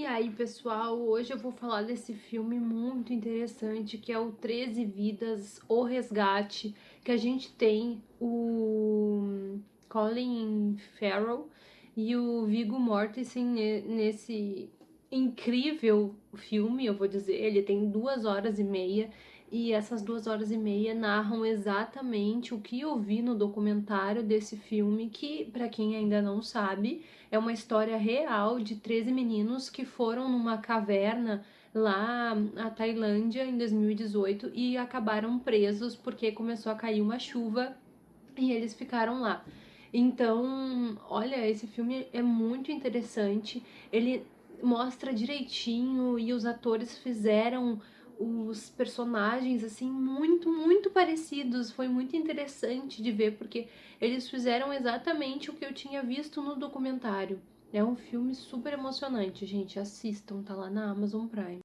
E aí, pessoal, hoje eu vou falar desse filme muito interessante que é o 13 Vidas, O Resgate, que a gente tem o Colin Farrell e o Viggo Mortensen nesse incrível filme, eu vou dizer, ele tem duas horas e meia e essas duas horas e meia narram exatamente o que eu vi no documentário desse filme, que, para quem ainda não sabe, é uma história real de 13 meninos que foram numa caverna lá na Tailândia em 2018 e acabaram presos porque começou a cair uma chuva e eles ficaram lá. Então, olha, esse filme é muito interessante, ele mostra direitinho e os atores fizeram os personagens, assim, muito, muito parecidos. Foi muito interessante de ver, porque eles fizeram exatamente o que eu tinha visto no documentário. É um filme super emocionante, gente. Assistam, tá lá na Amazon Prime.